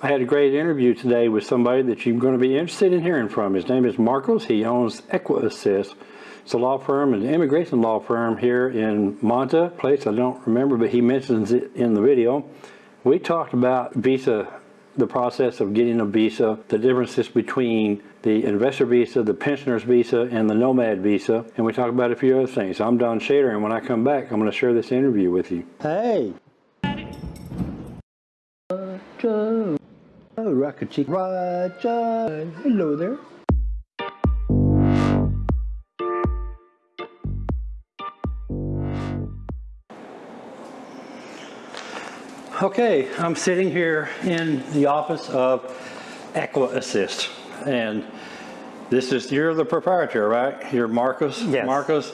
I had a great interview today with somebody that you're going to be interested in hearing from. His name is Marcos. He owns Ecuassist. It's a law firm, an immigration law firm here in Manta, place I don't remember, but he mentions it in the video. We talked about visa, the process of getting a visa, the differences between the investor visa, the pensioner's visa, and the nomad visa, and we talked about a few other things. I'm Don Shader, and when I come back, I'm going to share this interview with you. Hey! Oh, Rocket Chick, Roger, hello there. Okay, I'm sitting here in the office of Ecuassist. and this is, you're the proprietor, right? You're Marcos? Yes. Marcos,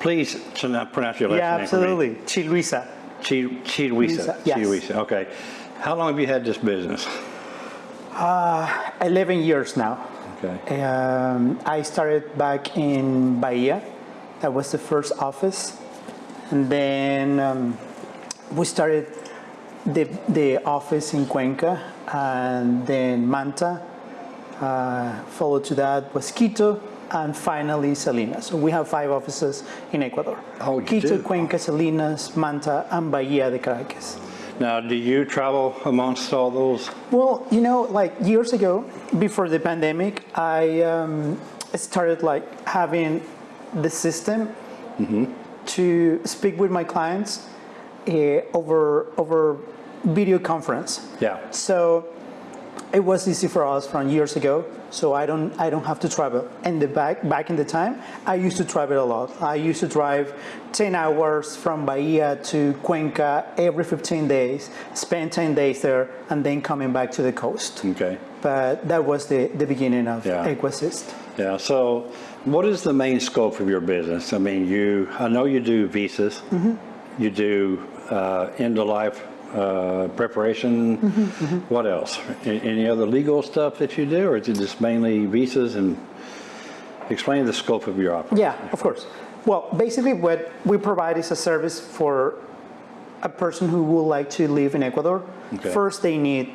please pronounce your last Yeah, name for me. absolutely. Chiluisa. Chi- Chiluisa. Luisa, yes. Chiluisa, okay. How long have you had this business? 11 years now. Okay. Um, I started back in Bahia. That was the first office. And then um, we started the, the office in Cuenca and then Manta. Uh, followed to that was Quito and finally Salinas. So we have five offices in Ecuador. Oh, Quito, do? Cuenca, Salinas, Manta, and Bahia de Caraquez. Now, do you travel amongst all those? Well, you know, like years ago, before the pandemic, I um, started like having the system to speak with my clients uh, over over video conference. Yeah. So it was easy for us from years ago. So I don't I don't have to travel. And the back back in the time, I used to travel a lot. I used to drive 10 hours from Bahia to Cuenca every 15 days, spend 10 days there, and then coming back to the coast. Okay. But that was the, the beginning of Yeah. Ecuassist. Yeah, so what is the main scope of your business? I mean, you, I know you do visas, you do uh, end-of-life uh, preparation. What else? A- Any other legal stuff that you do, or is it just mainly visas? And explain the scope of your operation. Yeah, of course. Well, basically what we provide is a service for a person who would like to live in Ecuador. Okay. First, they need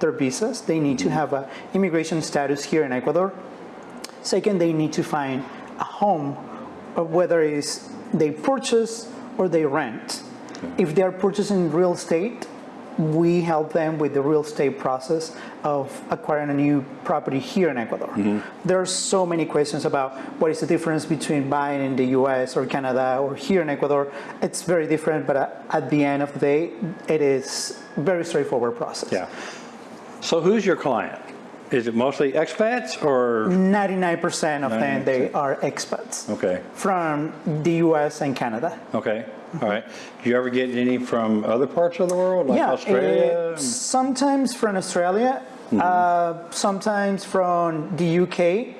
their visas. They need to have a immigration status here in Ecuador. Second, they need to find a home, uh, whether it's they purchase or they rent. If they are purchasing real estate, we help them with the real estate process of acquiring a new property here in Ecuador. Mm-hmm. There are so many questions about what is the difference between buying in the US or Canada or here in Ecuador. It's very different, but at- at the end of the day, it is very straightforward process. Yeah. So who's your client? Is it mostly expats or? 99% of them, they are expats Okay, from the US and Canada. okay, all right. Do you ever get any from other parts of the world, like yeah, Australia? uh, sometimes from Australia, uh, sometimes from the UK,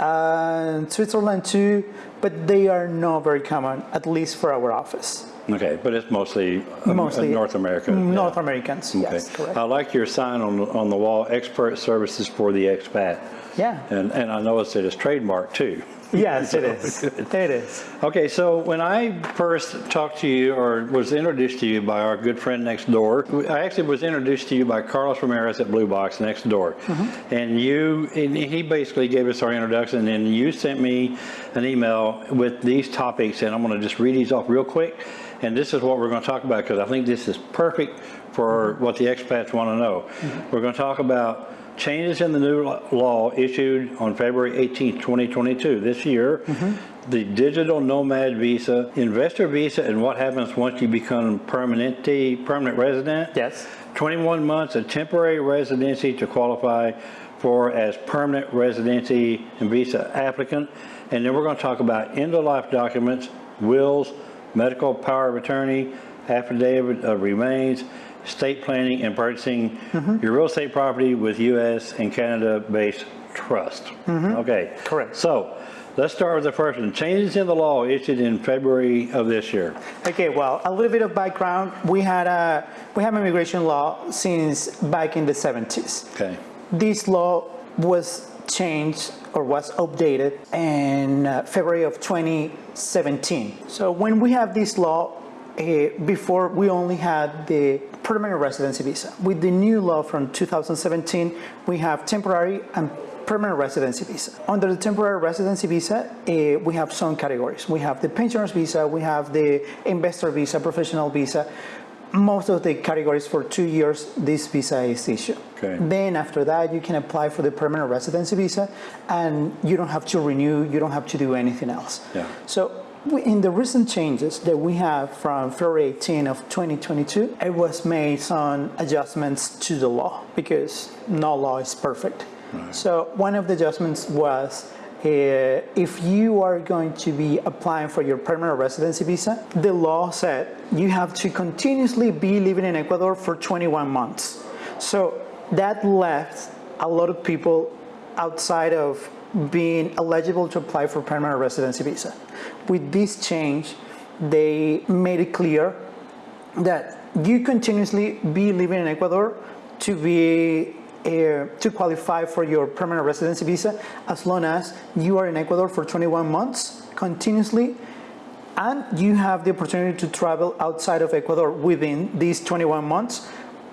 uh, Switzerland too, but they are not very common, at least for our office. Okay, but it's mostly, um, Mostly North America. North yeah. Americans, Okay. yes, correct. I like your sign on, the- on the wall, expert services for the expat. Yeah. And, and I noticed it is trademark too. Yes, it is. It is. Okay, so when I first talked to you or was introduced to you by our good friend next door, I actually was introduced to you by Carlos Ramirez at Blue Box next door. And you, and he basically gave us our introduction and you sent me an email with these topics and I'm gonna just read these off real quick. And this is what we're gonna talk about because I think this is perfect for mm-hmm. what the expats wanna know. Mm-hmm. We're gonna talk about changes in the new law issued on February 18, 2022, this year, mm-hmm. the digital nomad visa, investor visa, and what happens once you become permanente, permanent resident. Yes. 21 months of temporary residency to qualify for as permanent residency and visa applicant. And then we're going to talk about end-of-life documents, wills, medical power of attorney, affidavit of remains, estate planning and purchasing mm-hmm. your real estate property with U.S. and Canada-based trust. Mm-hmm. Okay. Correct. So let's start with the first one. Changes in the law issued in February of this year. Okay, well, a little bit of background. We had a we have immigration law since back in the 70s. Okay. This law was changed or was updated in uh, February of 2017. So when we have this law, eh, before we only had the permanent residency visa. With the new law from 2017, we have temporary and permanent residency visa. Under the temporary residency visa, eh, we have some categories. We have the pensioners visa, we have the investor visa, professional visa. Most of the categories for two years, this visa is issued. Okay. Then after that, you can apply for the permanent residency visa, and you don't have to renew, you don't have to do anything else. Yeah. So we- in the recent changes that we have from February 18 of 2022, it was made some adjustments to the law because no law is perfect. So one of the adjustments was Uh, if you are going to be applying for your permanent residency visa, the law said you have to continuously be living in Ecuador for 21 months. So that left a lot of people outside of being eligible to apply for permanent residency visa. With this change, they made it clear that you continuously be living in Ecuador to be uh, to qualify for your permanent residency visa as long as you are in Ecuador for 21 months continuously and you have the opportunity to travel outside of Ecuador within these 21 months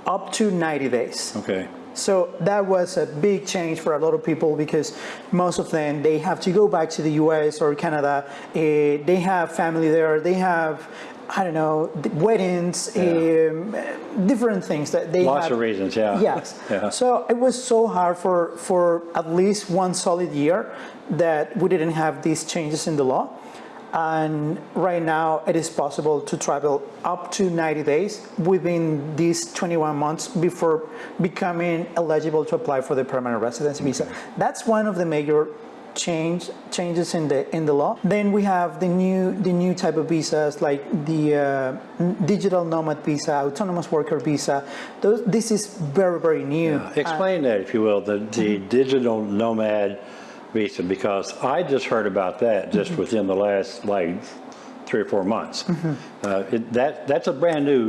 up to 90 days. Okay. So that was a big change for a lot of people because most of them they have to go back to the U.S. or Canada. eh, they have family there. They have I don't know weddings, um, different things that they Lots have. of reasons, yeah. Yes. Yeah. So it was so hard for for at least one solid year that we didn't have these changes in the law. And right now, it is possible to travel up to 90 days within these 21 months before becoming eligible to apply for the permanent residency visa. That's one of the major change changes in the in the law. Then we have the new the new type of visas like the uh, digital nomad visa, autonomous worker visa. Those, this is very very new. Explain that, if you will, the, the digital nomad visa, because I just heard about that just within the last, like, three or four months. Uh, it- That, that's a brand-new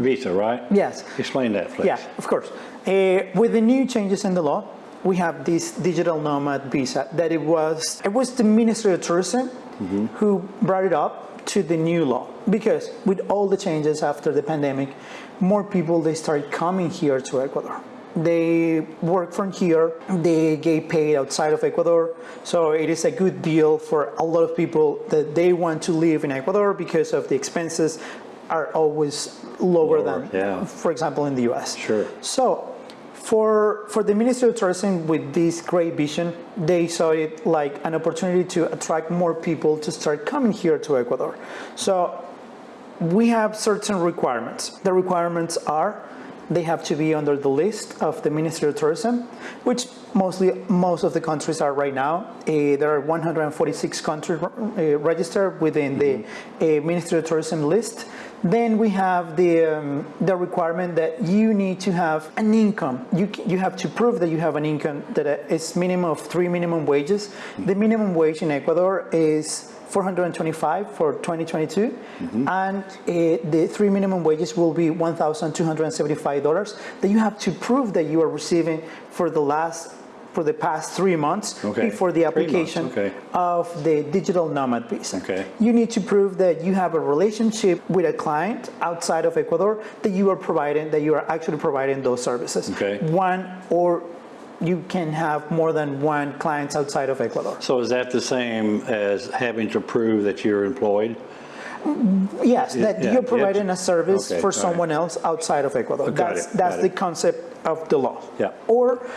visa, right? Yes. Explain that, please. Yeah, of course. Uh, with the new changes in the law, we have this digital nomad visa that it was it was the Ministry of Tourism mm-hmm. who brought it up to the new law because with all the changes after the pandemic, more people they started coming here to Ecuador. They work from here, they get paid outside of Ecuador, so it is a good deal for a lot of people that they want to live in Ecuador because of the expenses are always lower, Lower, than, yeah. for example, in the US. Sure. So, for for the Ministry of Tourism with this great vision, they saw it like an opportunity to attract more people to start coming here to Ecuador. So, we have certain requirements. The requirements are they have to be under the list of the Ministry of Tourism, which mostly most of the countries are right now. Eh, there are 146 countries uh, registered within the uh, Ministry of Tourism list. Then we have the um, the requirement that you need to have an income. You you have to prove that you have an income that is minimum of three minimum wages. The minimum wage in Ecuador is 425 for 2022, and uh, the three minimum wages will be $1,275 that you have to prove that you are receiving for the last for the past three months Okay. before the application okay. of the digital nomad visa. Okay. You need to prove that you have a relationship with a client outside of Ecuador that you are providing that you are actually providing those services. Okay. One or you can have more than one clients outside of Ecuador. So is that the same as having to prove that you're employed? Yes, that yeah, you're providing a service okay, for all right. someone else outside of Ecuador. Got That's, it, that's the it. concept of the law. Yeah. Or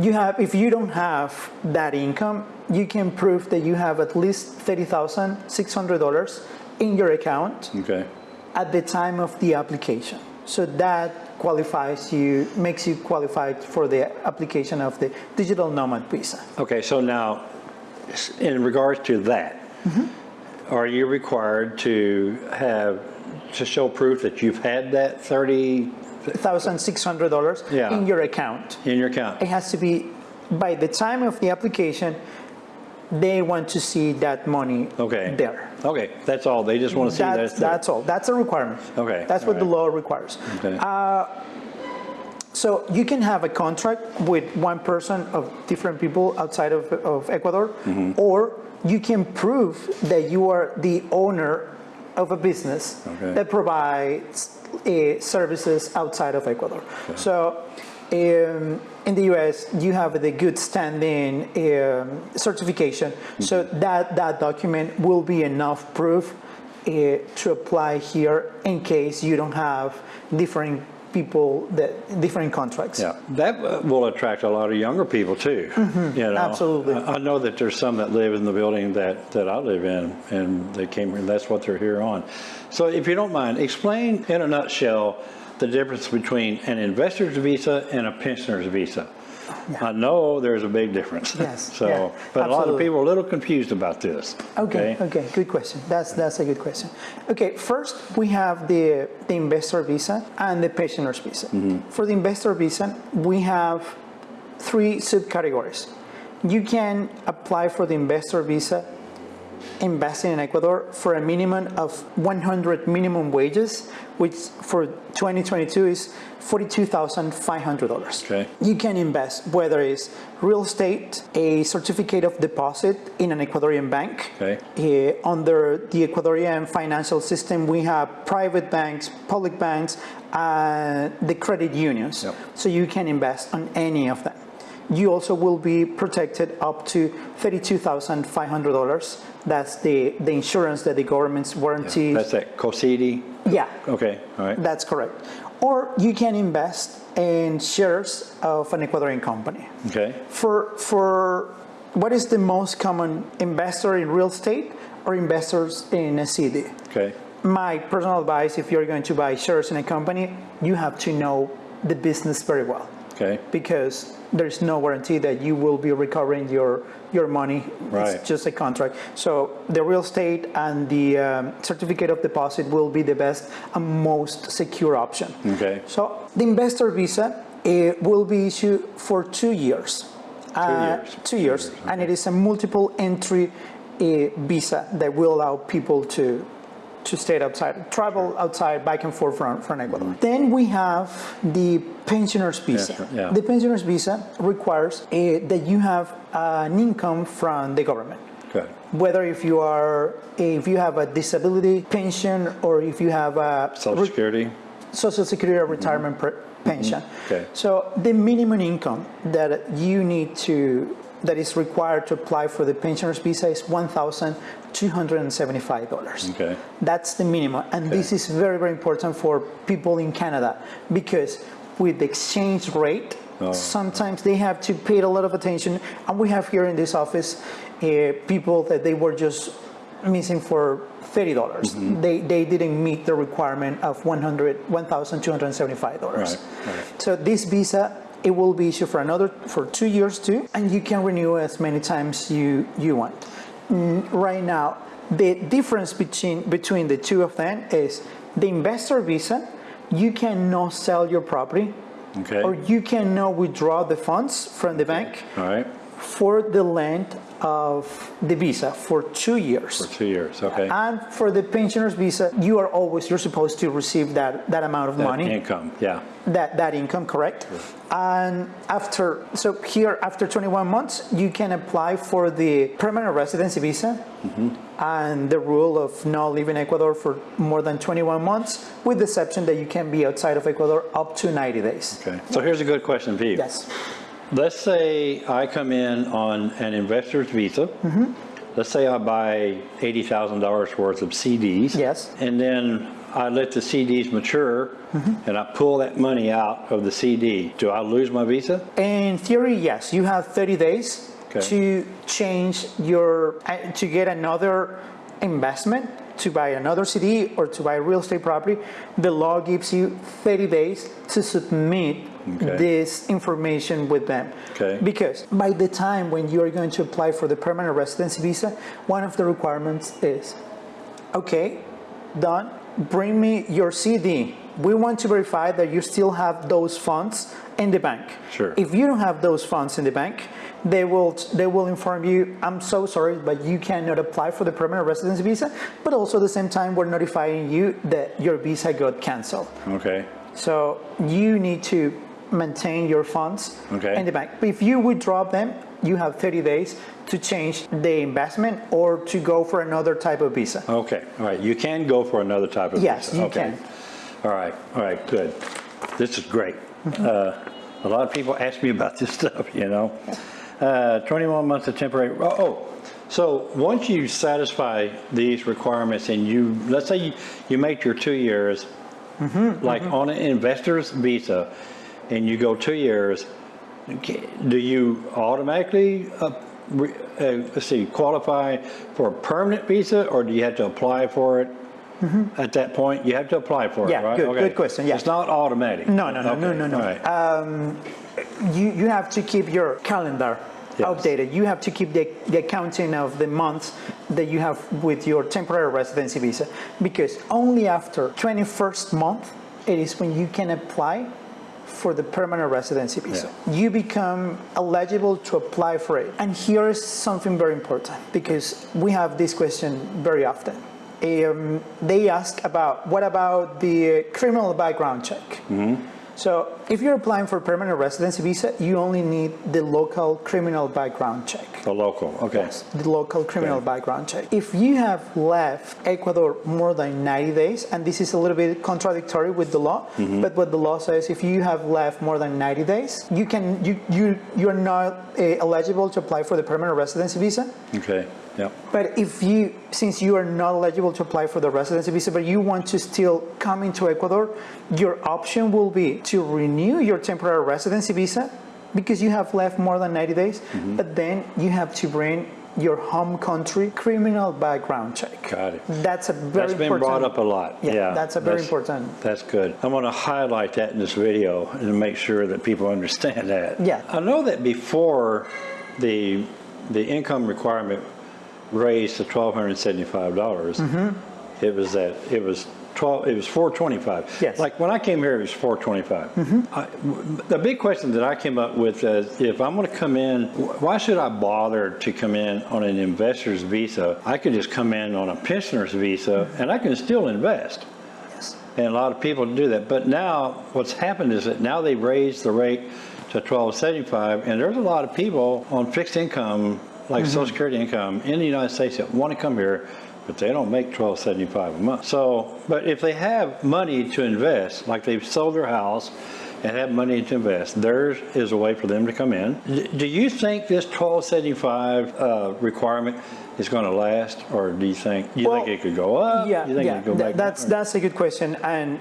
you have, if you don't have that income, you can prove that you have at least $30,600 in your account Okay. at the time of the application. So that qualifies you, makes you qualified for the application of the digital nomad visa. Okay, so now, in regards to that, mm-hmm. are you required to have, to show proof that you've had that 30 $1,600 Yeah. in your account. in your account? It has to be, by the time of the application, they want to see that money Okay. there. Okay, that's all, they just want to see that. That's, that's all. That's a requirement. Okay, That's what all the law requires. Okay. So you can have a contract with one person of different people outside of, of Ecuador, Mm-hmm. or you can prove that you are the owner of a business Okay. that provides uh, services outside of Ecuador. So um, in the US, you have the good standing um, certification. So that, that document will be enough proof uh, to apply here in case you don't have different people that different contracts. Yeah, that uh, will attract a lot of younger people too. You know, Mm-hmm. absolutely. I I know that there's some that live in the building that, that I live in, and they came here, and that's what they're here on. So if you don't mind, explain in a nutshell the difference between an investor's visa and a pensioner's visa. I know there's a big difference. Yes, So, yeah, but a lot of people are a little confused about this. Okay, okay, good question. That's that's a good question. Okay, first we have the the investor visa and the pensioner's visa. Mm-hmm. For the investor visa, we have three subcategories. You can apply for the investor visa investing in Ecuador for a minimum of 100 minimum wages, which for 2022 is $42,500. Okay. You can invest whether it's real estate, a certificate of deposit in an Ecuadorian bank. Okay. Uh, under the Ecuadorian financial system, we have private banks, public banks, uh, the credit unions. Yep. So you can invest on any of them. You also will be protected up to $32,500. That's the, the insurance that the government's warranty. That's that COSEDE? Yeah, Okay, all right. that's correct. Or you can invest in shares of an Ecuadorian company. Okay, For, for what is the most common investor in real estate or investors in a CD? okay, My personal advice, if you're going to buy shares in a company, you have to know the business very well okay, because there's no guarantee that you will be recovering your, your money. Right. It's just a contract. So the real estate and the um, certificate of deposit will be the best and most secure option. okay, So the investor visa it will be issued for two years. Uh, years. Two years, and it is a multiple entry uh, visa that will allow people to to stay outside, travel outside, back and forth from, from Ecuador. Then we have the pensioners visa. Pensioner, yeah. The pensioners visa requires uh, that you have an income from the government good, whether if you are if you have a disability pension or if you have a social security, social security or retirement per- pension. Okay. So the minimum income that you need to that is required to apply for the pensioners visa is one thousand two hundred and seventy-five dollars. Okay. That's the minimum, and this is very very important for people in Canada because with the exchange rate. Oh. Sometimes they have to pay a lot of attention, and we have here in this office uh, people that they were just missing for thirty dollars. Mm-hmm. They they didn't meet the requirement of one hundred one thousand two hundred seventy five dollars. Right, right. So this visa it will be issued for another for two years too, and you can renew as many times you you want. Mm, Right now, the difference between between the two of them is the investor visa. You cannot sell your property, okay, or you cannot withdraw the funds from the bank. Right, for the length of the visa for two years. for two years, okay. And for the pensioners visa, you are always, you're supposed to receive that, that amount of That money, Income, yeah, that, that income, correct? And after, so here, after 21 months, you can apply for the permanent residency visa mm-hmm. and the rule of not leaving Ecuador for more than 21 months, with the exception that you can be outside of Ecuador up to 90 days. okay. So here's a good question for you. Yes. Let's say I come in on an investor's visa. Mm-hmm. Let's say I buy $80,000 worth of CDs. Yes. And then I let the CDs mature Mm-hmm. and I pull that money out of the CD. Do I lose my visa? In theory, yes, you have 30 days Okay. to change your, to get another investment, to buy another CD or to buy real estate property. The law gives you 30 days to submit Okay. this information with them. Okay. Because by the time when you are going to apply for the permanent residency visa, one of the requirements is, okay, done, bring me your CD. We want to verify that you still have those funds in the bank. Sure. If you don't have those funds in the bank, they will they will inform you, I'm so sorry, but you cannot apply for the permanent residence visa. But also at the same time, we're notifying you that your visa got canceled. Okay, So you need to maintain your funds Okay. in the bank. If you withdraw them, you have 30 days to change the investment or to go for another type of visa. Okay, all right, you can go for another type of Yes, visa. you Okay. can. All right, all right, good. This is great. Mm-hmm. Uh, A lot of people ask me about this stuff, you know? Uh, 21 months of temporary, oh, oh, so once you satisfy these requirements and you, let's say you, you make your two years, Mm-hmm, like on an investor's visa, and you go two years, do you automatically, uh, re- uh, let's see, qualify for a permanent visa, or do you have to apply for it at that point? You have to apply for it, Mm-hmm. Yeah, right? good- Okay. good question, yeah. It's not automatic? No, no, no, no, Okay, no, no. all right. You, you have to keep your calendar Yes. updated. You have to keep the, the accounting of the months that you have with your temporary residency visa because only after 21st month it is when you can apply for the permanent residency visa. You become eligible to apply for it. And here is something very important because we have this question very often. Um, they ask about what about the criminal background check? So if you're applying for permanent residency visa, you only need the local criminal background check. The local, okay. The local criminal Okay. background check. If you have left Ecuador more than 90 days, and this is a little bit contradictory with the law, Mm-hmm. but what the law says, if you have left more than 90 days, you can you you you're not uh, eligible to apply for the permanent residency visa. Okay, yeah, But if you, since you are not eligible to apply for the residency visa, but you want to still come into Ecuador, your option will be to renew your temporary residency visa because you have left more than 90 days, Mm-hmm. but then you have to bring your home country criminal background check. got it. That's a very That's been important. brought up a lot, Yeah, yeah. that's a very important- That's good. I want to highlight that in this video and make sure that people understand that. Yeah. I know that before the, the income requirement raised to $1,275, Mm-hmm. it was that, it was 12, it was 425. Yes. Mm-hmm. Like when I came here, it was 425. I- The big question that I came up with is if I'm going to come in, why should I bother to come in on an investor's visa? I could just come in on a pensioner's visa and I can still invest. Yes. And a lot of people do that. But now what's happened is that now they've raised the rate to 1275 and there's a lot of people on fixed income, like Mm-hmm. Social Security income in the United States that want to come here, but they don't make 1275 a month. So, but if they have money to invest, like they've sold their house and have money to invest, there is a way for them to come in. D- Do you think this 1275 uh, requirement is going to last or do you think, you Well, think it could go up? Yeah, You think it yeah, could go back down? that's that's a good question, and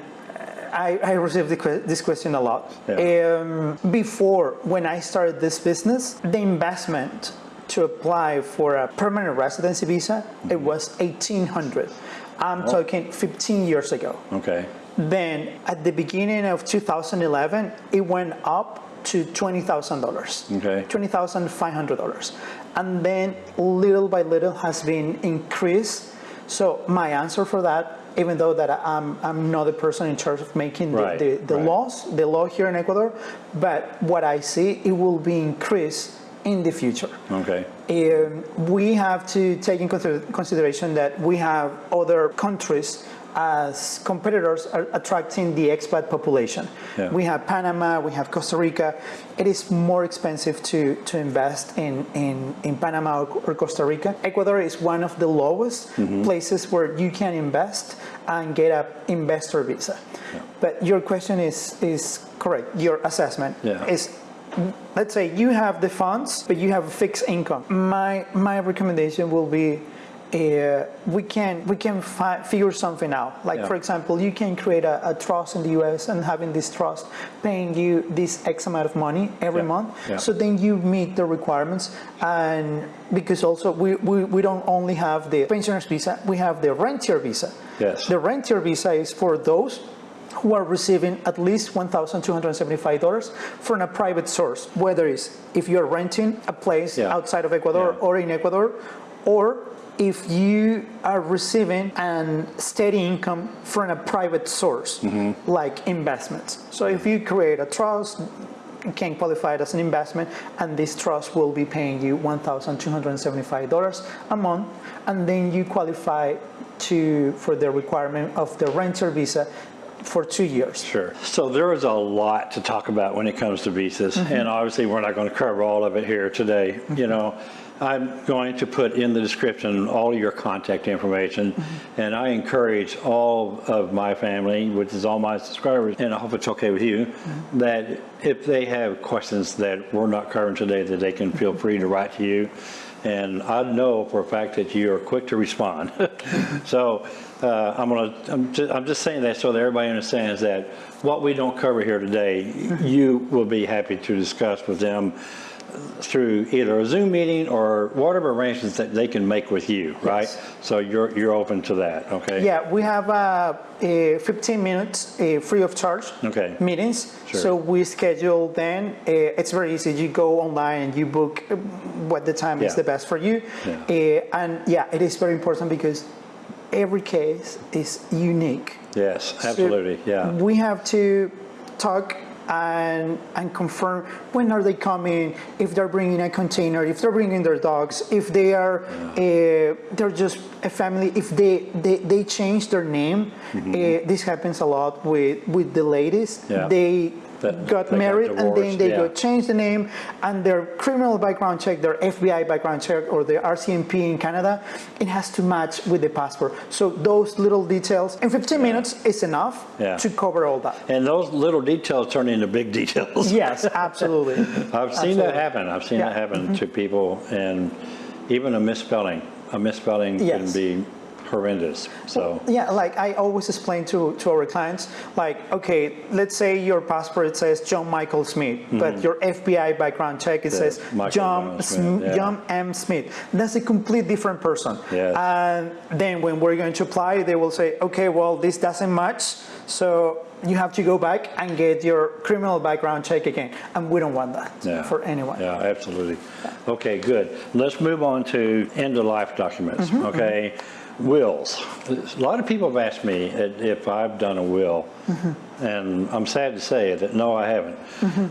I, I received the que- this question a lot. Yeah. Um, before, when I started this business, the investment to apply for a permanent residency visa it mm-hmm. was eighteen hundred. I'm Oh. talking 15 years ago. Okay. Then at the beginning of 2011, it went up to $20,000. Okay. $20,500. And then little by little has been increased. So my answer for that, even though that I'm, I'm not the person in charge of making the, Right, the, the right. laws, the law here in Ecuador, but what I see, it will be increased in the future. Okay. Um, we have to take in consideration that we have other countries as competitors are attracting the expat population. Yeah. We have Panama, we have Costa Rica. It is more expensive to, to invest in, in, in Panama or, or Costa Rica. Ecuador is one of the lowest Mm-hmm. places where you can invest and get a investor visa. But your question is, is correct. Your assessment Yeah. is let's say you have the funds, but you have a fixed income. My my recommendation will be. Uh, we can we can fi- figure something out. Like Yeah. for example, you can create a, a trust in the U.S. and having this trust paying you this X amount of money every Yeah. month. Yeah. So then you meet the requirements, and because also we, we, we don't only have the pensioners visa, we have the rentier visa. Yes. The rentier visa is for those who are receiving at least $1,275 from a private source, whether it's if you're renting a place Yeah. outside of Ecuador Yeah. or in Ecuador, or if you are receiving an steady income from a private source, Mm-hmm. like investments. So if you create a trust, you can qualify it as an investment, and this trust will be paying you $1,275 a month, and then you qualify to for the requirement of the renter visa for two years. Sure. So there is a lot to talk about when it comes to visas, mm-hmm. and obviously we're not going to cover all of it here today. Mm-hmm. You know, I'm going to put in the description all your contact information, mm-hmm. and I encourage all of my family, which is all my subscribers, and I hope it's okay with you, that if they have questions that we're not covering today, that they can feel free to write to you. And I know for a fact that you are quick to respond. So uh, I'm gonna, I'm just, I'm just saying that so that everybody understands that what we don't cover here today, you will be happy to discuss with them through either a Zoom meeting or whatever arrangements that they can make with you, right? Yes. So you're, you're open to that, okay? Yeah, we have uh, a 15 minutes uh, free of charge Okay. meetings. Sure. So we schedule then. Uh, it's very easy. You go online and you book what the time is the best for you. Yeah. Uh, and yeah, it is very important because every case is unique. Yes, So absolutely, yeah. We have to talk and and confirm when are they coming, if they're bringing a container, if they're bringing their dogs, if they are uh, they're just a family, if they they, they change their name. Uh, this happens a lot with with the ladies. Yeah. They That- got they got married and then they yeah. got changed the name and their criminal background check, their FBI background check or their RCMP in Canada, it has to match with the passport. So those little details in 15 minutes is enough Yeah. to cover all that. And those little details turn into big details. Yes, absolutely. I've seen that happen. I've seen Yeah. Mm-hmm. that happen to people, and even a misspelling, a misspelling can be horrendous, so. Yeah, like I always explain to, to our clients, like, okay, let's say your passport says John Michael Smith, but your FBI background check it says Mm-hmm. Michael John, Smith, yeah. John M. Smith. That's a complete different person. Yes. And then when we're going to apply, they will say, okay, well, this doesn't match, so you have to go back and get your criminal background check again. And we don't want that Yeah. for anyone. Yeah, absolutely. Okay, good. Let's move on to end-of-life documents, Mm-hmm, okay? Wills. A lot of people have asked me if I've done a will, Mm-hmm. and I'm sad to say that, no, I haven't.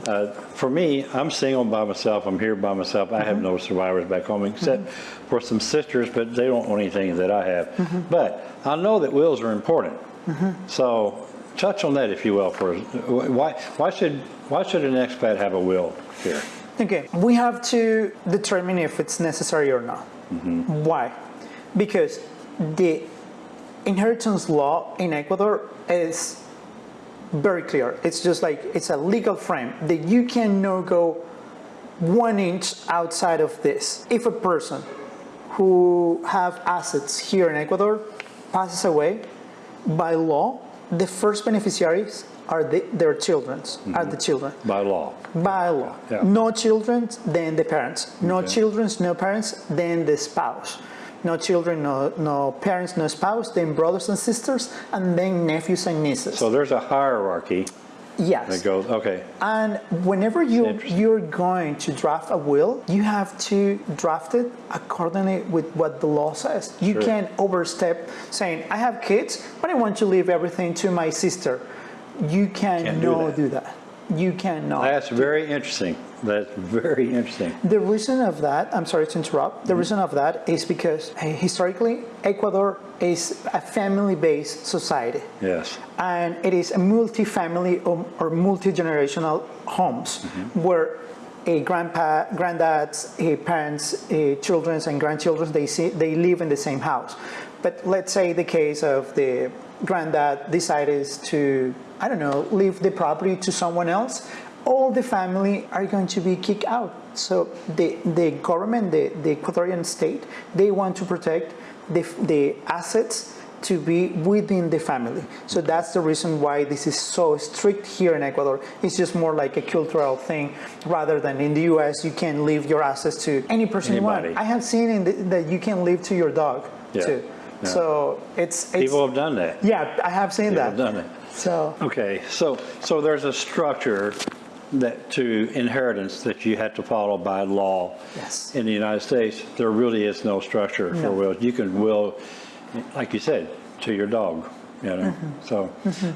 Uh, For me, I'm single by myself, I'm here by myself, I have no survivors back home, except for some sisters, but they don't want anything that I have. But I know that wills are important. So touch on that, if you will, for, why, why should, why should an expat have a will here? Okay, we have to determine if it's necessary or not. Why? Because the inheritance law in Ecuador is very clear. It's just like it's a legal frame that you cannot go one inch outside of this. If a person who have assets here in Ecuador passes away, by law, the first beneficiaries are the, their children's, are the mm-hmm. children By law. by law. Yeah. No children, then the parents. No Okay. children, no parents, then the spouse. No children, no, no parents, no spouse, then brothers and sisters, and then nephews and nieces. So there's a hierarchy yes. that goes, okay, And whenever you, you're going to draft a will, you have to draft it accordingly with what the law says. You Sure. can't overstep saying, "I have kids, but I want to leave everything to my sister." You cannot do that. do that. You cannot. that's very interesting. That's very interesting. The reason of that, I'm sorry to interrupt, the reason of that is because historically, Ecuador is a family based society Yes, and it is a multi-family or, or multi-generational homes Mm-hmm. where a grandpa, granddads, a parents, a children, and grandchildren they see they live in the same house. But let's say the case of the granddad decides to I don't know leave the property to someone else. All the family are going to be kicked out. So the the government, the, the Ecuadorian state, they want to protect the the assets to be within the family. So that's the reason why this is so strict here in Ecuador. It's just more like a cultural thing rather than in the US, you can leave your assets to any person you want. I have seen in the, that you can leave to your dog Yeah, too. yeah. So it's, it's people have done that. yeah, I have seen People that. have done it. So Okay, so, so there's a structure that to inheritance that you have to follow by law. Yes. In the United States, there really is no structure for wills. You can will, like you said, to your dog, you know, Mm-hmm. so,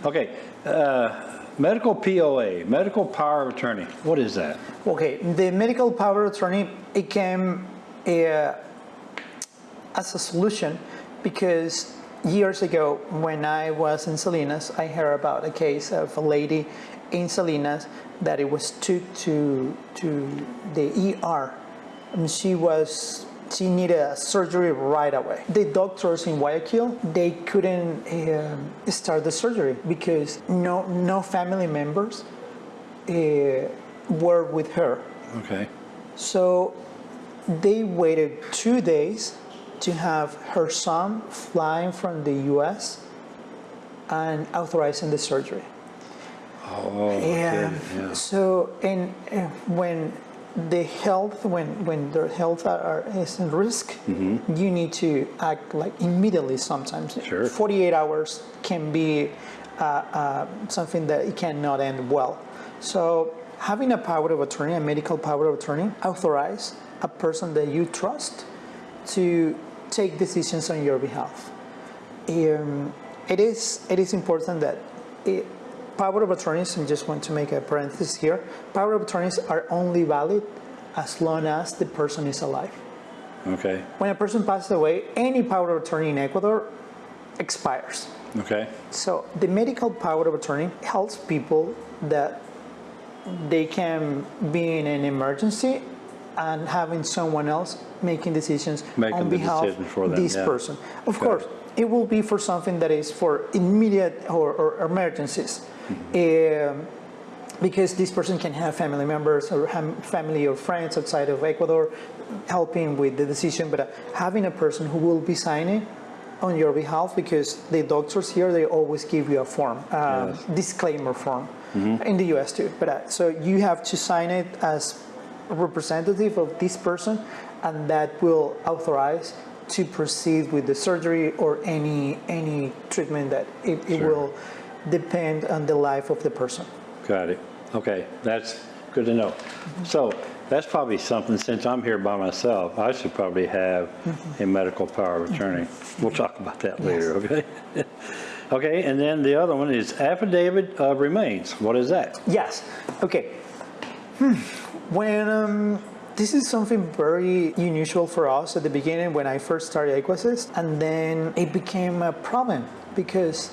okay. uh, Medical POA, medical power of attorney, what is that? Okay, the medical power of attorney it came uh, as a solution because years ago, when I was in Salinas, I heard about a case of a lady in Salinas that it was took to to the ER, and she was she needed a surgery right away. The doctors in Guayaquil they couldn't um, start the surgery because no no family members uh, were with her. Okay. So they waited two days to have her son flying from the US and authorizing the surgery. Oh, And okay, yeah. so, and when the health, when, when their health are, are- is in risk, you need to act like immediately sometimes. Sure. 48 hours can be uh, uh, something that it cannot end well. So having a power of attorney, a medical power of attorney, authorize a person that you trust to take decisions on your behalf. Um, it is it is important that it, power of attorneys. I just want to make a parenthesis here. Power of attorneys are only valid as long as the person is alive. Okay. When a person passes away, any power of attorney in Ecuador expires. Okay. So the medical power of attorney helps people that they can be in an emergency and having someone else making decisions Making on the behalf decision for of this yeah. person. Of course, it will be for something that is for immediate or, or emergencies. Mm-hmm. Um, because this person can have family members or family or friends outside of Ecuador helping with the decision, but uh, having a person who will be signing on your behalf because the doctors here they always give you a form, um, Yes. disclaimer form, Mm-hmm. in the U.S. too. But uh, so you have to sign it as a representative of this person, and that will authorize to proceed with the surgery or any any treatment that it, it Sure. will depend on the life of the person. Got it. Okay, that's good to know. So that's probably something, since I'm here by myself, I should probably have a medical power of attorney. We'll talk about that later, okay? Okay, and then the other one is affidavit of remains. What is that? Yes. Okay. Hmm. When um, this is something very unusual for us at the beginning when I first started Ecuassist, and then it became a problem because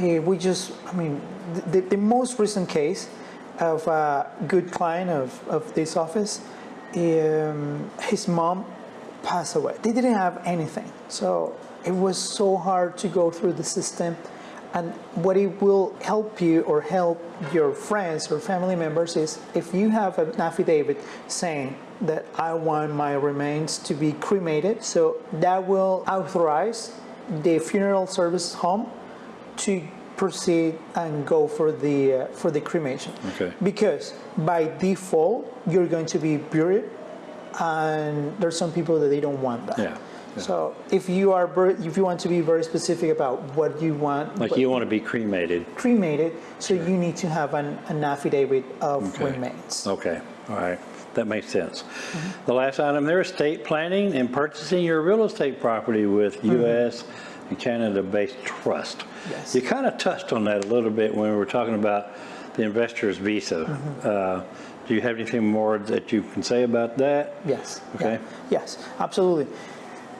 uh, we just, I mean, the, the most recent case of a good client of, of this office, um, his mom passed away. They didn't have anything. So it was so hard to go through the system. And what it will help you or help your friends or family members is if you have an affidavit saying that I want my remains to be cremated, so that will authorize the funeral service home to proceed and go for the uh, for the cremation. Okay. Because by default you're going to be buried, and there's some people that they don't want that. Yeah, yeah. So if you are if you want to be very specific about what you want, Like you want to be cremated? cremated, so you need to have an, an affidavit of Okay. remains. Okay, all right, that makes sense. The last item there is estate planning and purchasing your real estate property with U.S. and Canada-based trust. Yes. You kind of touched on that a little bit when we were talking about the investor's visa. Uh, Do you have anything more that you can say about that? Yes. Okay. yeah, Yes, absolutely.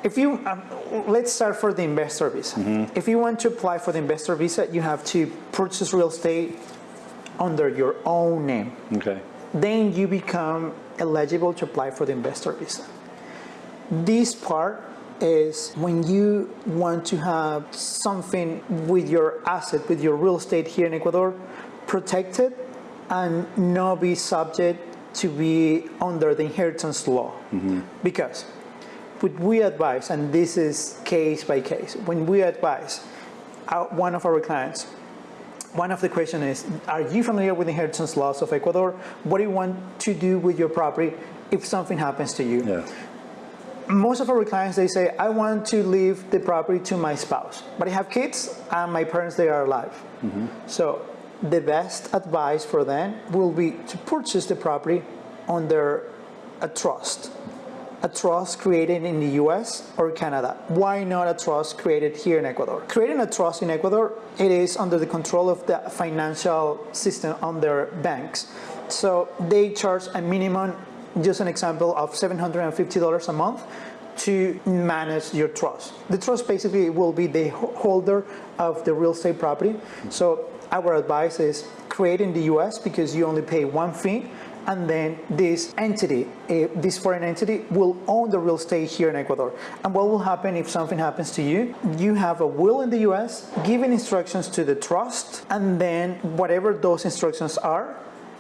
If you, um, let's start for the investor visa. Mm-hmm. If you want to apply for the investor visa, you have to purchase real estate under your own name. Okay, Then you become eligible to apply for the investor visa. This part is when you want to have something with your asset, with your real estate here in Ecuador, protected and not be subject to be under the inheritance law. Mm-hmm. Because what we advise, and this is case by case, when we advise uh, one of our clients, one of the questions is, are you familiar with the inheritance laws of Ecuador? What do you want to do with your property if something happens to you? yeah, Most of our clients, they say, I want to leave the property to my spouse, but I have kids and my parents, they are alive. Mm-hmm. So the best advice for them will be to purchase the property under a trust. A trust created in the US or Canada. Why not a trust created here in Ecuador? Creating a trust in Ecuador, it is under the control of the financial system under banks. So they charge a minimum, just an example, of $750 a month to manage your trust. The trust basically will be the holder of the real estate property. So our advice is create in the US because you only pay one fee and then this entity, eh, this foreign entity will own the real estate here in Ecuador. And what will happen if something happens to you? You have a will in the US, giving instructions to the trust, and then whatever those instructions are,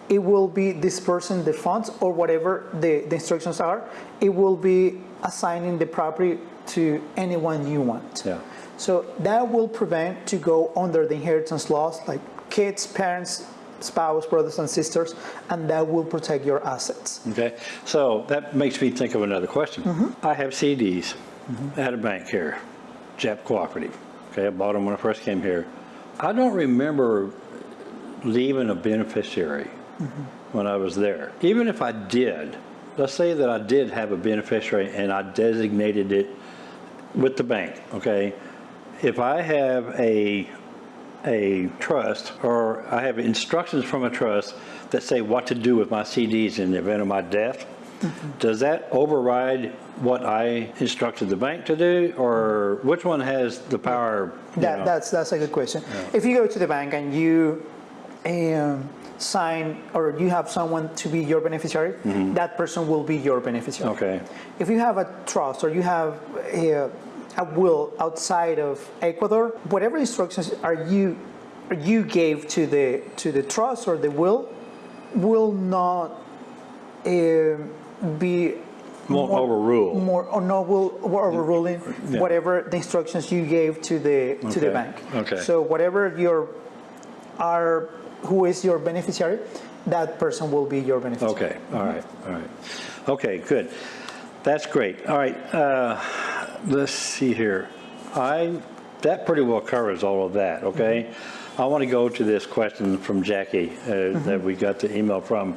it will be dispersing the funds or whatever the, the instructions are, it will be assigning the property to anyone you want. Yeah. So that will prevent to go under the inheritance laws like kids, parents, spouse, brothers and sisters, and that will protect your assets. Okay, so that makes me think of another question. Mm-hmm. I have CDs at a bank here, JEP Cooperative. Okay, I bought them when I first came here. I don't remember leaving a beneficiary mm-hmm. when I was there. Even if I did, let's say that I did have a beneficiary and I designated it with the bank, okay? If I have a, a trust or I have instructions from a trust that say what to do with my CDs in the event of my death, does that override what I instructed the bank to do or which one has the power? That, that's, that's a good question. If you go to the bank and you um, sign or you have someone to be your beneficiary, that person will be your beneficiary. Okay, If you have a trust or you have a, a will outside of Ecuador, whatever instructions are you you gave to the to the trust or the will will not um, be won't more- overrule. more or no will overruling Yeah. whatever the instructions you gave to the to the bank. okay. So whatever your are who is your beneficiary, that person will be your beneficiary. Okay, all right, all right. Okay, good. That's great. All right, uh, let's see here. I, that pretty well covers all of that, mm-hmm. okay? I want to go to this question from Jackie uh, mm-hmm. that we got the email from,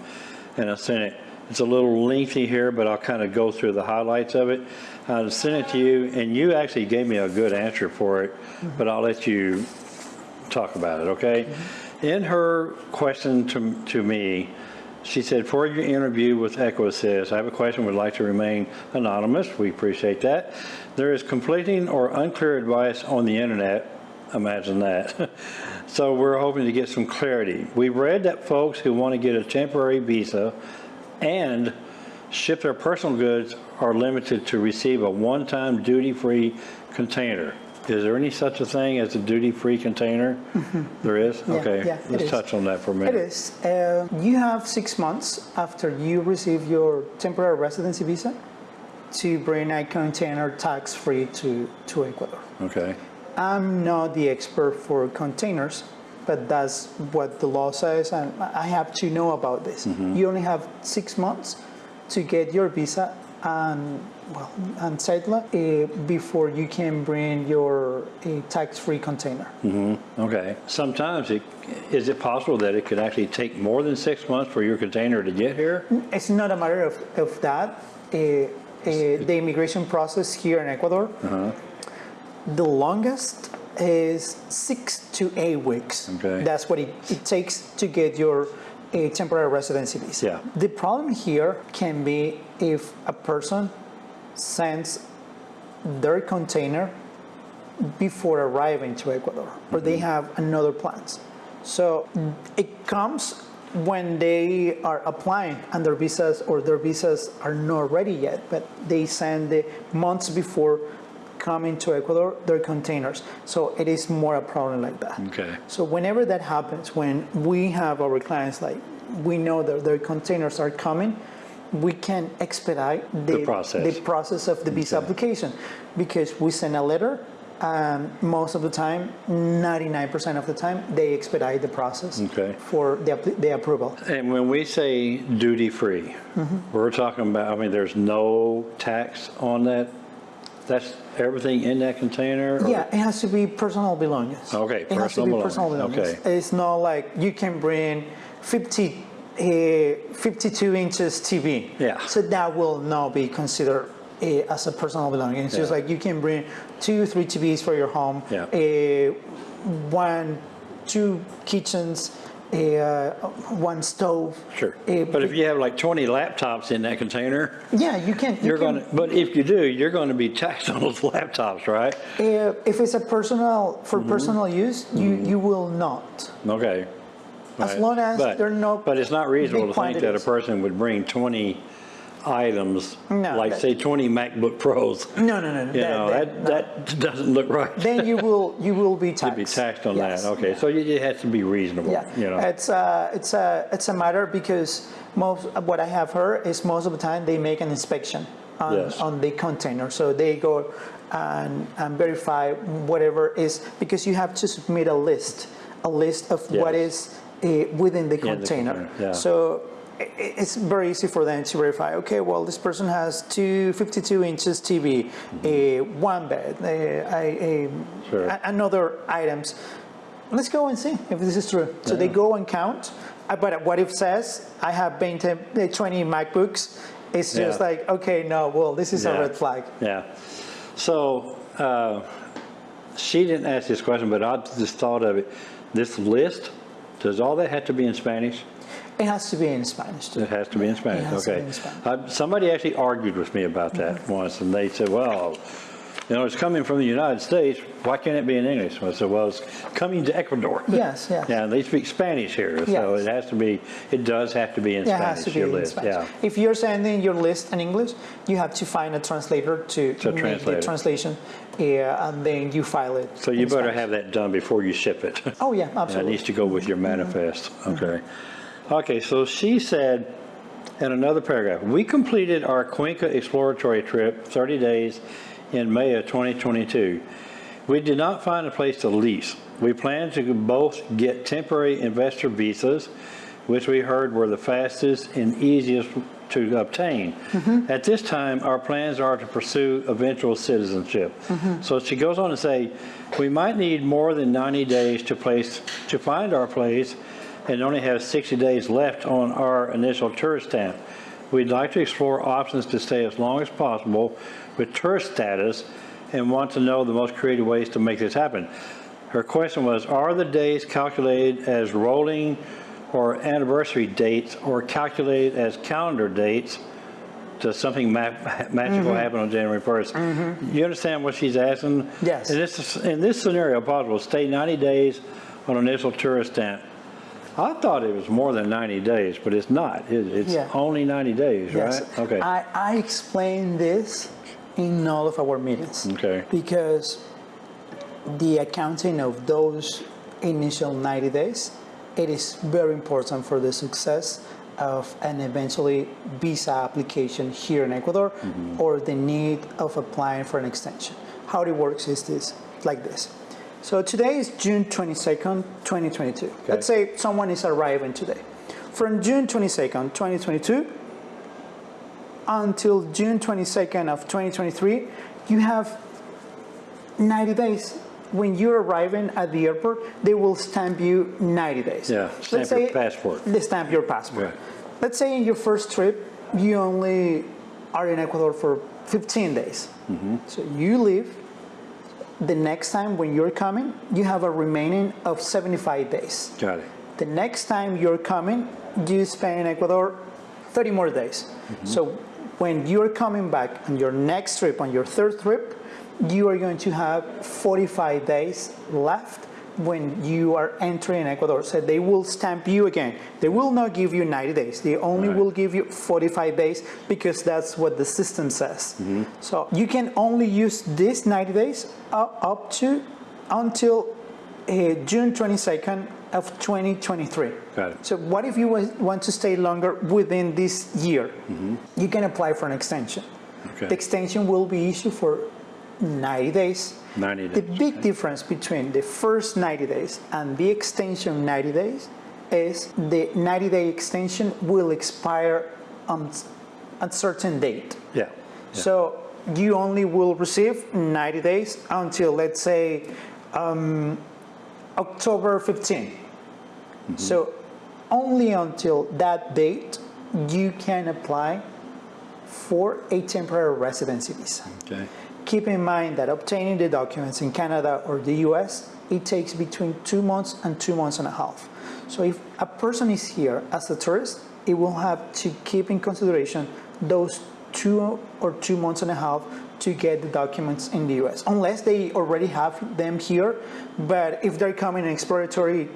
and I sent it. It's a little lengthy here, but I'll kind of go through the highlights of it. I sent it to you, and you actually gave me a good answer for it, mm-hmm. but I'll let you talk about it, okay? In her question to, to me, she said, for your interview with Ecuassist, I have a question, would like to remain anonymous. We appreciate that. There is conflicting or unclear advice on the internet. Imagine that. so we're hoping to get some clarity. We've read that folks who want to get a temporary visa and ship their personal goods are limited to receive a one-time duty-free container. Is there any such a thing as a duty-free container? There is? Yeah, Okay, yeah, let's is. touch on that for a minute. is. Uh, you have six months after you receive your temporary residency visa to bring a container tax-free to, to Ecuador. Okay, I'm not the expert for containers, but that's what the law says, and I have to know about this. You only have six months to get your visa and well and settle uh, before you can bring your uh, tax-free container. okay. Sometimes it, is it possible that it could actually take more than six months for your container to get here? It's not a matter of, of that. Uh, Eh, the immigration process here in Ecuador, uh-huh. the longest is six to eight weeks. Okay. That's what it, it takes to get your uh, temporary residency visa. Yeah. The problem here can be if a person sends their container before arriving to Ecuador, or they mm-hmm. have another plans. So it comes when they are applying and their visas or their visas are not ready yet, but they send the months before coming to Ecuador their containers. So it is more a problem like that. Okay. So whenever that happens, when we have our clients like we know that their containers are coming, we can expedite The process. the process of the visa application because we send a letter and most of the time 99% of the time they expedite the process Okay. for the, the approval And when we say duty-free, we're talking about, I mean, there's no tax on that? That's everything in that container? or- yeah it has to be personal belongings Okay, it has to personal be personal belongings, okay. it's not like you can bring 50 uh, 52 inches tv Yeah. so that will not be considered uh, as a personal belonging it's just Yeah. like you can bring two three tvs for your home Yeah. uh, one two kitchens a, uh, one stove. Sure. But if you have like 20 laptops in that container, Yeah, you can. you you're can- going to, but if you do, you're going to be taxed on those laptops, right? Uh, If it's a personal, for personal use, you, you will not. Okay. As Right. long as But- there are no But it's not reasonable to think that a person would bring 20 items, No, like say 20 MacBook Pros. No, no, no. You that- know, that- that, that doesn't look right. Then you will, you will be taxed. Be taxed on Yes. that, okay, so it has to be reasonable, Yeah, you know? it's a, it's a, it's a matter because most, what I have heard is most of the time they make an inspection on, Yes. on the container. So they go and, and verify whatever is, because you have to submit a list, a list of what Yes. is uh, within the the container. container, yeah. So it's very easy for them to verify, okay, well, this person has two 52 inches TV, a one bed, a, a, a- Sure. a- another items. Let's go and see if this is true. So they go and count, uh, but what if says, I have 20, uh, 20 MacBooks, it's just Yeah. like, okay, no, well, this is a red flag. Yeah. So, uh, she didn't ask this question, but I just thought of it. This list, does all that have to be in Spanish? It has to be in Spanish too. It has to be in Spanish, has to be okay. in Spanish. Uh, Somebody actually argued with me about that once, and they said, well, you know, it's coming from the United States, why can't it be in English? I said, well, it's coming to Ecuador. Yes, yes. Yeah, and they speak Spanish here, so it has to be, it does have to be in Yeah, it has Spanish, to be your in list, Spanish. yeah. If you're sending your list in English, you have to find a translator to, To make translate the translation, yeah, and then you file it. So you better Spanish. have that done before you ship it. Oh yeah, absolutely. That needs to go with your manifest, okay. Okay, so she said in another paragraph, "We completed our Cuenca exploratory trip, 30 days, in May of 2022. We did not find a place to lease. We planned to both get temporary investor visas, which we heard were the fastest and easiest to obtain. Mm-hmm. At this time, our plans are to pursue eventual citizenship." Mm-hmm. So she goes on to say, "We might need more than 90 days to place, to find our place, and only have 60 days left on our initial tourist stamp. We'd like to explore options to stay as long as possible with tourist status and want to know the most creative ways to make this happen. Her question was, are the days calculated as rolling or anniversary dates or calculated as calendar dates? Does something ma- magical mm-hmm. happen on January 1st? Mm-hmm. You understand what she's asking? Yes. In this, in this scenario, possible, stay 90 days on initial tourist stamp. I thought it was more than 90 days, but it's not. It- It's Yeah. only 90 days, Yes. right? Okay. I, I explain this in all of our meetings. Okay. Because the accounting of those initial 90 days, it is very important for the success of an eventually visa application here in Ecuador Mm-hmm. or the need of applying for an extension. How it works is this, like this. So today is June 22nd, 2022. Let's say someone is arriving today. From June 22nd, 2022 until June 22nd of 2023, you have 90 days. When you're arriving at the airport, they will stamp you 90 days. Yeah, Let's stamp your say passport. They stamp your passport. Right. Let's say in your first trip, you only are in Ecuador for 15 days. Mm-hmm. So you leave. The next time when you're coming, you have a remaining of 75 days. Got it. The next time you're coming, you spend in Ecuador 30 more days. Mm-hmm. So when you're coming back on your next trip, on your third trip, you are going to have 45 days left when you are entering Ecuador. So they will stamp you again. They will not give you 90 days. They only Right. will give you 45 days because that's what the system says. Mm-hmm. So you can only use this 90 days up, to until uh, June 22nd of 2023. Got it. So what if you want to stay longer within this year? You can apply for an extension. Okay. The extension will be issued for 90 days. 90 The days. big difference between the first 90 days and the extension 90 days is the 90 day extension will expire on a certain date. Yeah. So you only will receive 90 days until, let's say, um, October 15. So only until that date you can apply for a temporary residency visa. Okay. Keep in mind that obtaining the documents in Canada or the US, it takes between two months and two months and a half. So if a person is here as a tourist, it will have to keep in consideration those two or two months and a half to get the documents in the US, unless they already have them here. But if they're coming an exploratory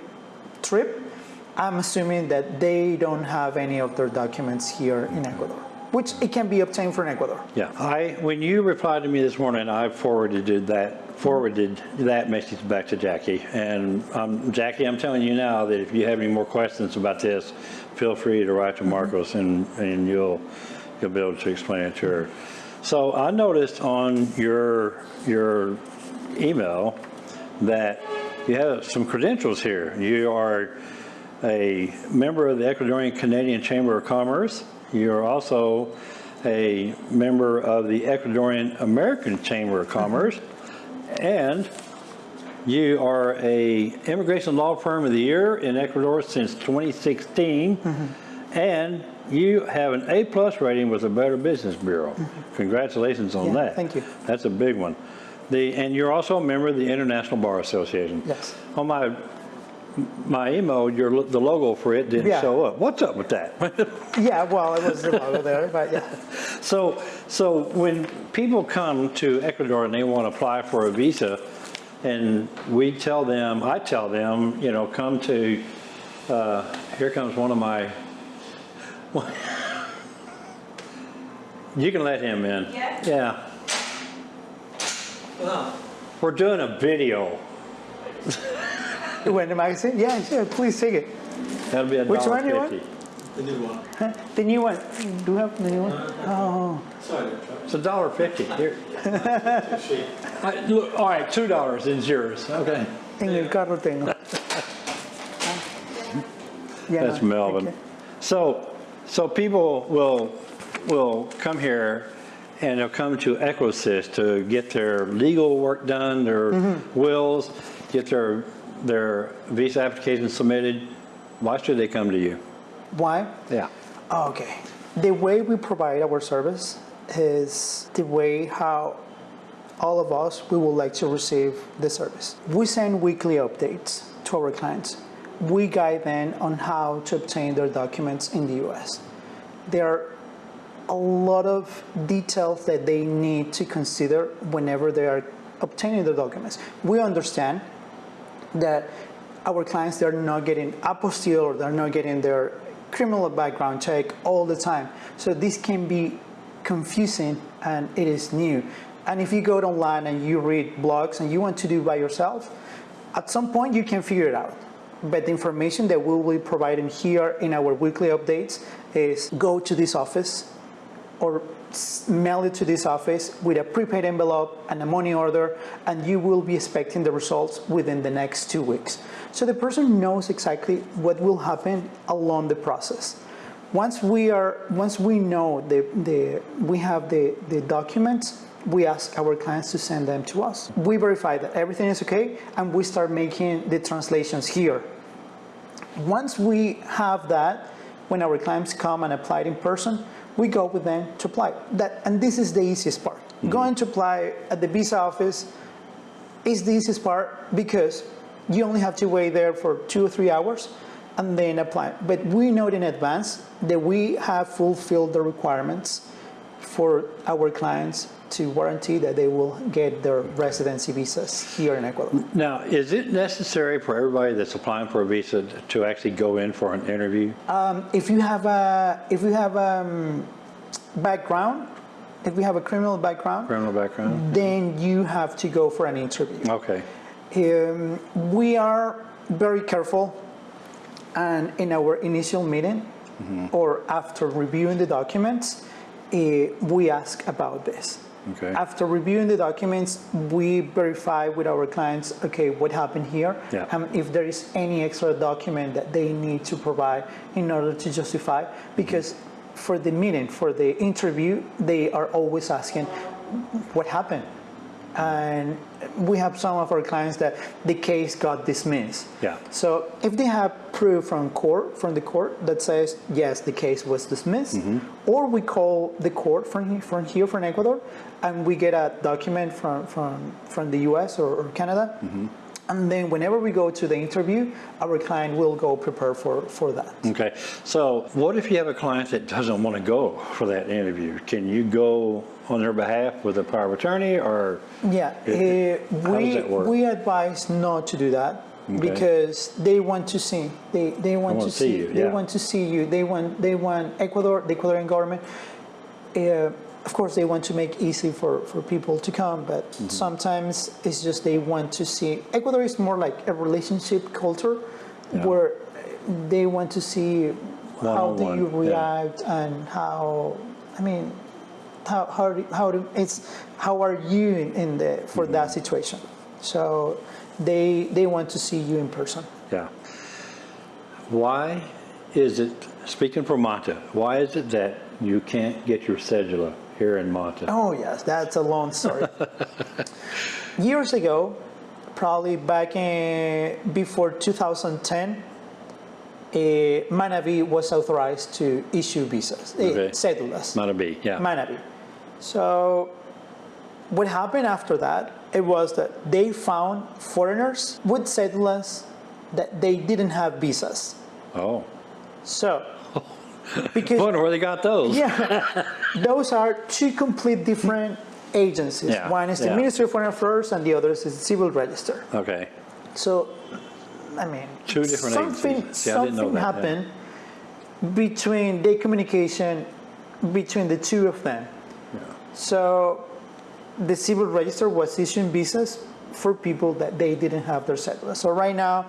trip, I'm assuming that they don't have any of their documents here in Ecuador, which it can be obtained from Ecuador. Yeah, I, when you replied to me this morning, I forwarded that, forwarded that message back to Jackie. And um, Jackie, I'm telling you now that if you have any more questions about this, feel free to write to Marcos and, and you'll, you'll be able to explain it to her. So I noticed on your, your email that you have some credentials here. You are a member of the Ecuadorian Canadian Chamber of Commerce. You're also a member of the Ecuadorian American Chamber of Commerce. And you are a immigration law firm of the year in Ecuador since 2016. And you have an A-plus rating with the Better Business Bureau. Congratulations on Yeah, that. thank you. That's a big one. The, and you're also a member of the International Bar Association. Yes. On my, my email, your, the logo for it didn't Yeah. show up. What's up with that? Yeah, well, it was the logo there, but yeah. So, so when people come to Ecuador and they want to apply for a visa, and we tell them, I tell them, you know, come to, uh, here comes one of my, you can let him in. Yeah? Yeah. We're doing a video. You went to magazine? Yeah, sure, please take it. That'll be a Which dollar one you want? The new one. Huh? The new one, do you have the new one? Oh, Sorry, It's a dollar fifty. Here. I- Look, all right, two dollars is yours. Okay. en el carro tengo. Yeah, That's Melvin. okay. So, so people will, will come here and they'll come to Ecuassist to get their legal work done, their Mm-hmm. wills, get their, their visa application submitted. Why should they come to you? Why? Yeah. Oh, Okay. The way we provide our service is the way how all of us, we would like to receive the service. We send weekly updates to our clients. We guide them on how to obtain their documents in the US. There are a lot of details that they need to consider whenever they are obtaining their documents. We understand that our clients they're not getting apostille or they're not getting their criminal background check all the time. So this can be confusing and it is new. And if you go online and you read blogs and you want to do by yourself, at some point you can figure it out. But the information that we will be providing here in our weekly updates is go to this office, or mail it to this office with a prepaid envelope and a money order, and you will be expecting the results within the next two weeks. So the person knows exactly what will happen along the process. Once we are, once we know the, the we have the, the documents, we ask our clients to send them to us. We verify that everything is okay, and we start making the translations here. Once we have that, when our clients come and apply it in person, we go with them to apply. That, and this is the easiest part. Mm-hmm. Going to apply at the visa office is the easiest part because you only have to wait there for two or three hours and then apply. But we know in advance that we have fulfilled the requirements for our clients to guarantee that they will get their residency visas here in Ecuador. Now, is it necessary for everybody that's applying for a visa to actually go in for an interview? Um, if you have a if you have um, background, if you have a criminal background, Criminal background? then you have to go for an interview. Okay. Um, we are very careful, and in our initial meeting or after reviewing the documents, Uh, we ask about this. Okay. After reviewing the documents, we verify with our clients, okay, what happened here, Yeah. and if there is any extra document that they need to provide in order to justify, because for the meeting, for the interview, they are always asking, what happened? And we have some of our clients that the case got dismissed. Yeah. So if they have proof from court, from the court that says, yes, the case was dismissed, mm-hmm. or we call the court from, he- from here, from Ecuador, and we get a document from, from, from the US or, or Canada, mm-hmm. And then whenever we go to the interview, our client will go prepare for, for that. Okay, so what if you have a client that doesn't want to go for that interview? Can you go on their behalf with a power of attorney or? Yeah, It- how does we, we advise not to do that Okay. because they want to see, they, they want wanna see see, you, they yeah. want to see you, they want, they want Ecuador, the Ecuadorian government. uh, Of course, they want to make easy for, for people to come, but Mm-hmm. sometimes it's just they want to see, Ecuador is more like a relationship culture Yeah. where they want to see how do One-on-one, you yeah. react and how, I mean, how how how do it's how are you in, in the for that Mm-hmm. situation so they they want to see you in person Yeah. Why is it, speaking for Manta, why is it that you can't get your cedula here in Manta? oh yes that's a long story years ago probably back in before 2010 uh, Manabi was authorized to issue visas, uh, Okay. cedulas. Manta B, yeah. Manabi. So what happened after that, it was that they found foreigners with cedulas that they didn't have visas. Oh, So, because wonder where they got those? yeah, those are two complete different agencies. Yeah, One is the yeah. Ministry of Foreign Affairs and the other is the Civil Register. Okay, So, I mean, Two different something, agencies. See, I didn't know something that, yeah. happened between the communication between the two of them. So, the Civil Register was issuing visas for people that they didn't have their cedula. So right now,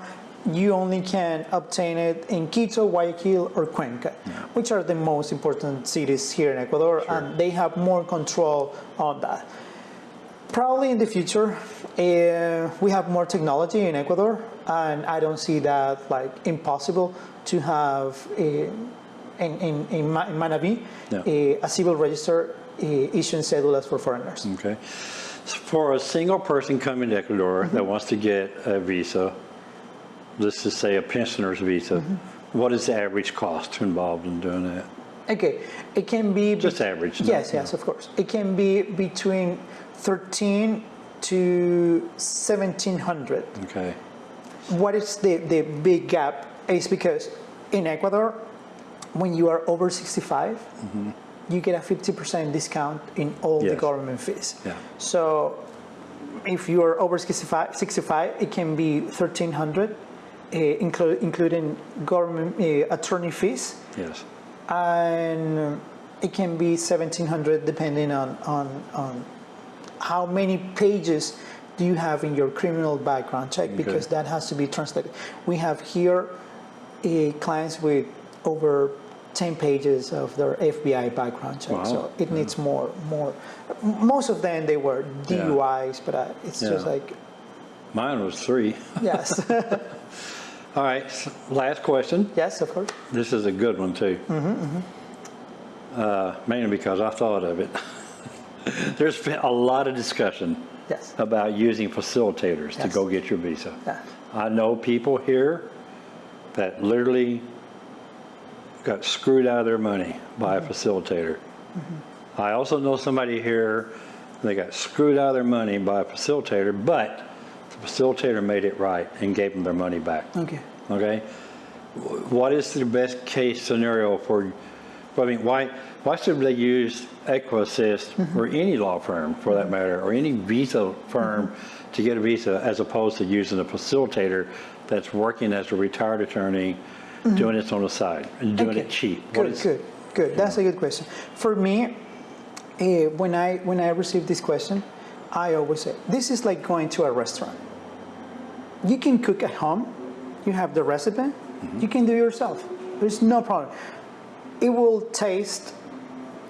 you only can obtain it in Quito, Guayaquil, or Cuenca, which are the most important cities here in Ecuador, and they have more control on that. Probably in the future, uh, we have more technology in Ecuador, and I don't see that like impossible to have a, in, in, in, Ma- Manabi Yeah. a, a civil register issuing cedulas for foreigners. okay. For a single person coming to Ecuador Mm-hmm. that wants to get a visa, let's just say a pensioner's visa, Mm-hmm. what is the average cost involved in doing that? Okay, it can be Just average, no- Yes, yes, of course. It can be between 13 to 1700. Okay, What is the, the big gap is because in Ecuador, when you are over 65, you get a 50% discount in all the Mm-hmm. Government fees. Yeah. So if you are over 65, 65 it can be 1300 uh, inclu- including government uh, attorney fees yes, and it can be 1700 depending on, on, on how many pages do you have in your criminal background check because that has to be translated. We have here uh, clients with over 10 pages of their FBI background check, Wow. so it needs more, more. Most of them they were Yeah. DUIs, but uh, it's just like mine was three. yes, All right, last question. yes, of course. This is a good one too. Mm-hmm, Uh, mainly because I thought of it. There's been a lot of discussion Yes. about using facilitators to go get your visa. Yeah. I know people here that literally got screwed out of their money by a facilitator. I also know somebody here, they got screwed out of their money by a facilitator, but the facilitator made it right and gave them their money back. Okay. Okay? What is the best case scenario for, I mean, why, why should they use Ecuassist or any law firm for that matter, or any visa firm to get a visa as opposed to using a facilitator that's working as a retired attorney, doing it on the side and doing it cheap? What Good, is- good, good. That's a good question. For me, uh, when I when I receive this question, I always say this is like going to a restaurant. You can cook at home. You have the recipe. Mm-hmm. You can do it yourself. There's no problem. It will taste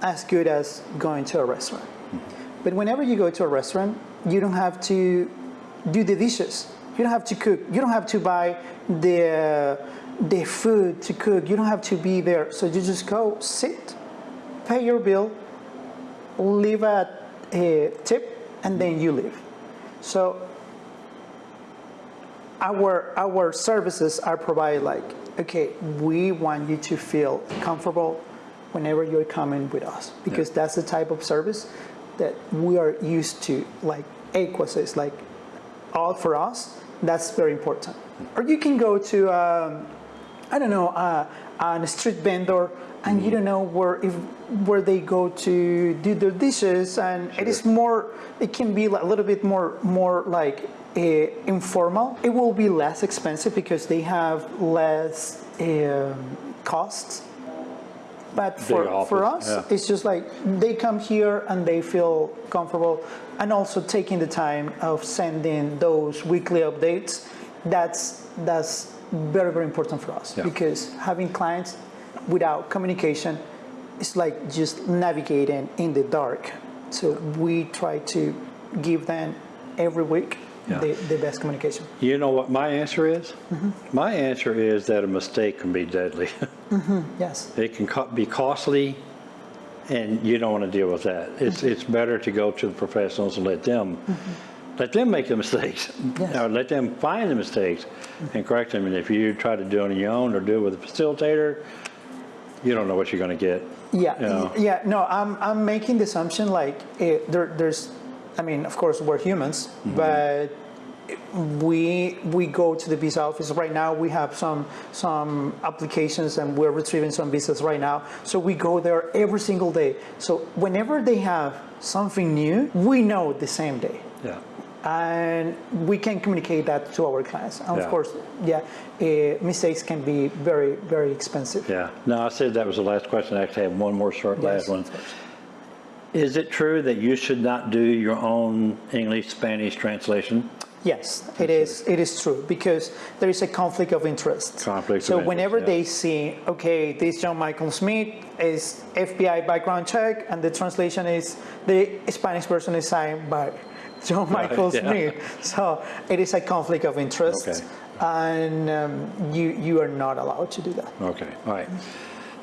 as good as going to a restaurant. Mm-hmm. But whenever you go to a restaurant, you don't have to do the dishes. You don't have to cook. You don't have to buy the the food to cook. You don't have to be there. So you just go sit, pay your bill, leave a, a tip, and then you leave. So our our services are provided like okay we want you to feel comfortable whenever you're coming with us because that's the type of service that we are used to like Ecuassist like all for us That's very important. Or you can go to, um, I don't know, uh, a street vendor, and you don't know where if where they go to do their dishes, and it is more. It can be a little bit more more like uh, informal. It will be less expensive because they have less um, costs. But for, for us, yeah. it's just like they come here and they feel comfortable, and also taking the time of sending those weekly updates. That's that's very very important for us Yeah. because having clients without communication is like just navigating in the dark. So we try to give them every week Yeah. the, the best communication. You know what my answer is? Mm-hmm. My answer is that a mistake can be deadly. Yes. It can be costly, and you don't want to deal with that. It's, Mm-hmm. it's better to go to the professionals and let them, let them make the mistakes. Yes. Or let them find the mistakes and correct them. And if you try to do it on your own or do it with a facilitator, you don't know what you're going to get. Yeah, Yeah. yeah. No, I'm I'm making the assumption like eh, there, there's, I mean, of course we're humans, but we we go to the visa office right now. We have some some applications and we're retrieving some visas right now. So we go there every single day. So whenever they have something new, we know the same day Yeah. And we can communicate that to our clients. And Yeah. of course, yeah, uh, mistakes can be very, very expensive. Yeah. No, I said that was the last question. I actually have one more short Yes, last one. Is it true that you should not do your own English Spanish translation? Yes, it is. It is true because there is a conflict of interest. Conflict of So interest, whenever yeah. they see, okay, this John Michael Smith is FBI background check, and the translation is the Spanish person is signed by John Michael yeah. Smith. So it is a conflict of interest, Okay. and um, you you are not allowed to do that. Okay, all right.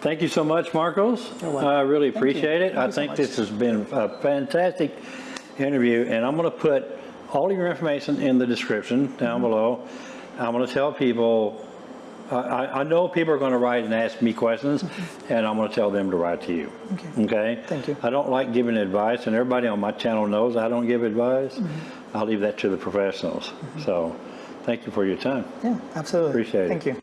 Thank you so much, Marcos. I really appreciate it. Thank I you so think this has been a fantastic interview, and I'm going to put all of your information in the description down Mm-hmm. below. I'm going to tell people, I- I, I know people are going to write and ask me questions, and I'm going to tell them to write to you. Mm-hmm. Okay. Okay? Thank you. I don't like giving advice, and everybody on my channel knows I don't give advice. Mm-hmm. I'll leave that to the professionals. So, thank you for your time. Yeah, absolutely. Appreciate it. Thank you.